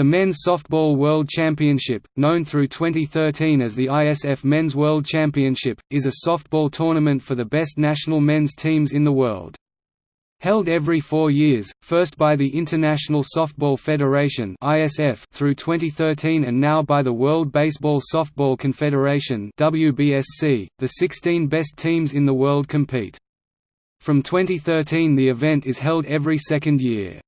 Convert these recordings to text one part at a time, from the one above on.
The Men's Softball World Championship, known through 2013 as the ISF Men's World Championship, is a softball tournament for the best national men's teams in the world. Held every four years, first by the International Softball Federation through 2013 and now by the World Baseball Softball Confederation the 16 best teams in the world compete. From 2013 the event is held every second year.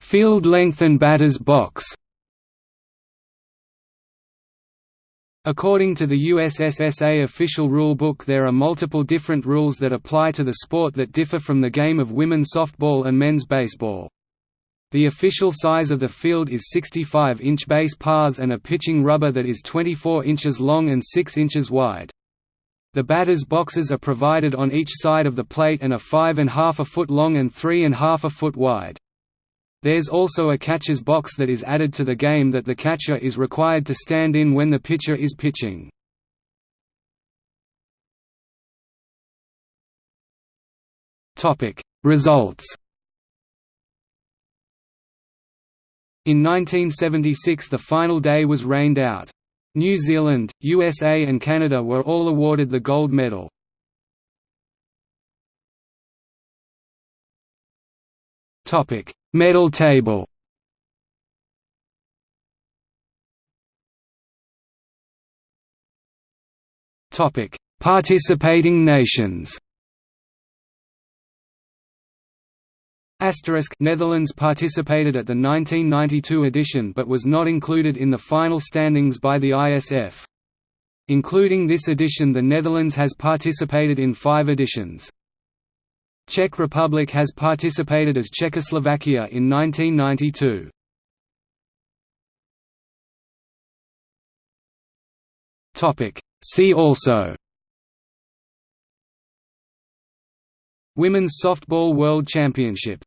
Field length and batter's box According to the USSSA official rulebook there are multiple different rules that apply to the sport that differ from the game of women's softball and men's baseball. The official size of the field is 65-inch base paths and a pitching rubber that is 24 inches long and 6 inches wide. The batter's boxes are provided on each side of the plate and are 5.5 a foot long and 3.5 a foot wide. There's also a catcher's box that is added to the game that the catcher is required to stand in when the pitcher is pitching. Results In 1976 the final day was rained out. New Zealand, USA and Canada were all awarded the gold medal. Topic: Medal table. Topic: Participating nations. Asterisk Netherlands participated at the 1992 edition but was not included in the final standings by the ISF. Including this edition the Netherlands has participated in five editions. Czech Republic has participated as Czechoslovakia in 1992. See also Women's Softball World Championship